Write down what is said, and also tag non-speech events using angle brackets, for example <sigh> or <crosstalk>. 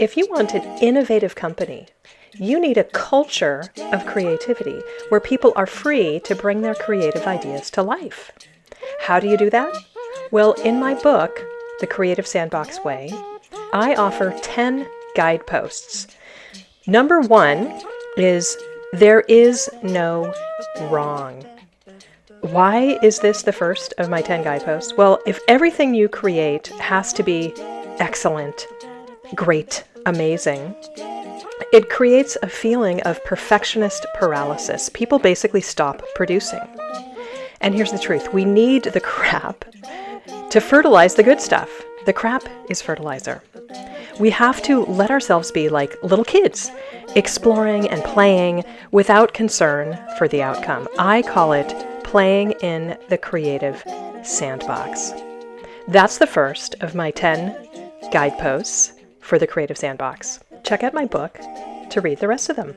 If you want an innovative company, you need a culture of creativity where people are free to bring their creative ideas to life. How do you do that? Well, in my book, The Creative Sandbox Way, I offer 10 guideposts. Number one is there is no wrong. Why is this the first of my 10 guideposts? Well, if everything you create has to be excellent, great, amazing, it creates a feeling of perfectionist paralysis. People basically stop producing. And here's the truth we need the <laughs> crap to fertilize the good stuff. The crap is fertilizer. We have to let ourselves be like little kids, exploring and playing without concern for the outcome. I call it playing in the creative sandbox. That's the first of my 10 guideposts for the Creative Sandbox. Check out my book to read the rest of them.